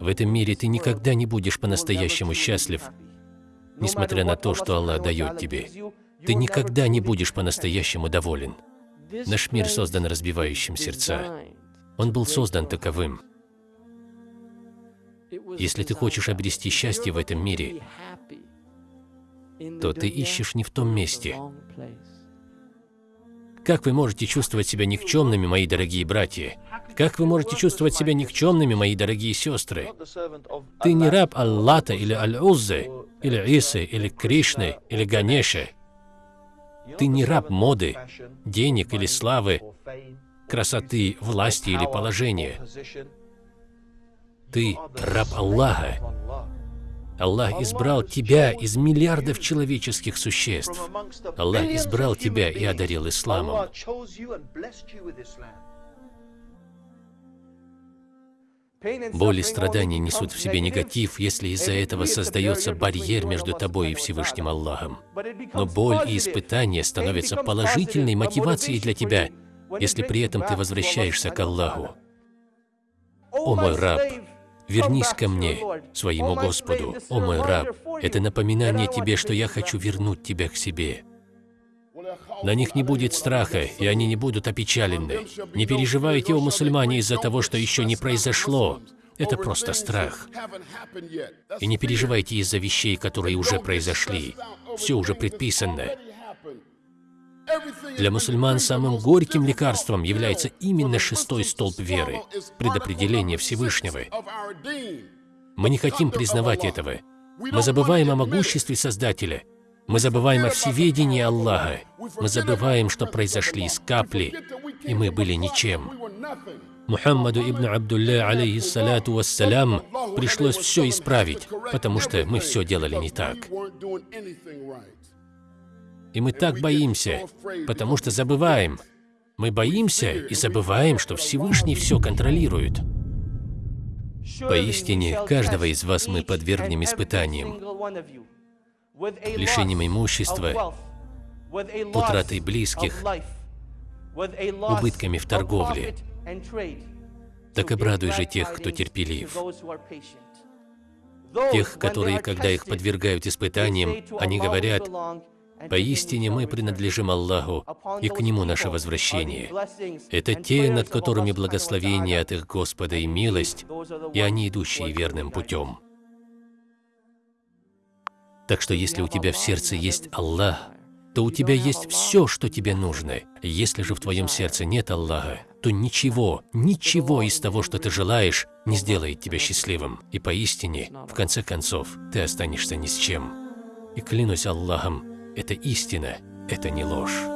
В этом мире ты никогда не будешь по-настоящему счастлив, несмотря на то, что Аллах дает тебе. Ты никогда не будешь по-настоящему доволен. Наш мир создан разбивающим сердца. Он был создан таковым. Если ты хочешь обрести счастье в этом мире, то ты ищешь не в том месте. Как вы можете чувствовать себя никчемными, мои дорогие братья? Как вы можете чувствовать себя никчемными, мои дорогие сестры? Ты не раб Аллата или Аль-Уззы, или Исы, или Кришны, или Ганеши. Ты не раб моды, денег или славы, красоты, власти или положения. Ты раб Аллаха. Аллах избрал тебя из миллиардов человеческих существ. Аллах избрал тебя и одарил исламом. Боль и страдания несут в себе негатив, если из-за этого создается барьер между тобой и Всевышним Аллахом. Но боль и испытания становятся положительной мотивацией для тебя, если при этом ты возвращаешься к Аллаху. О мой раб, вернись ко мне, своему Господу. О мой раб, это напоминание тебе, что я хочу вернуть тебя к себе. На них не будет страха, и они не будут опечалены. Не переживайте, о мусульмане, из-за того, что еще не произошло. Это просто страх. И не переживайте из-за вещей, которые уже произошли. Все уже предписано. Для мусульман самым горьким лекарством является именно шестой столб веры, предопределение Всевышнего. Мы не хотим признавать этого. Мы забываем о могуществе Создателя – мы забываем о всеведении Аллаха. Мы забываем, что произошли из капли, и мы были ничем. Мухаммаду ибн Абдулля, алейхиссалату вассалям, пришлось все исправить, потому что мы все делали не так. И мы так боимся, потому что забываем. Мы боимся и забываем, что Всевышний все контролирует. Поистине, каждого из вас мы подвергнем испытаниям лишением имущества, утратой близких, убытками в торговле. Так обрадуй же тех, кто терпелив. Тех, которые, когда их подвергают испытаниям, они говорят, «Поистине мы принадлежим Аллаху, и к Нему наше возвращение». Это те, над которыми благословение от их Господа и милость, и они, идущие верным путем. Так что если у тебя в сердце есть Аллах, то у тебя есть все, что тебе нужно. Если же в твоем сердце нет Аллаха, то ничего, ничего из того, что ты желаешь, не сделает тебя счастливым. И поистине, в конце концов, ты останешься ни с чем. И клянусь Аллахом, это истина, это не ложь.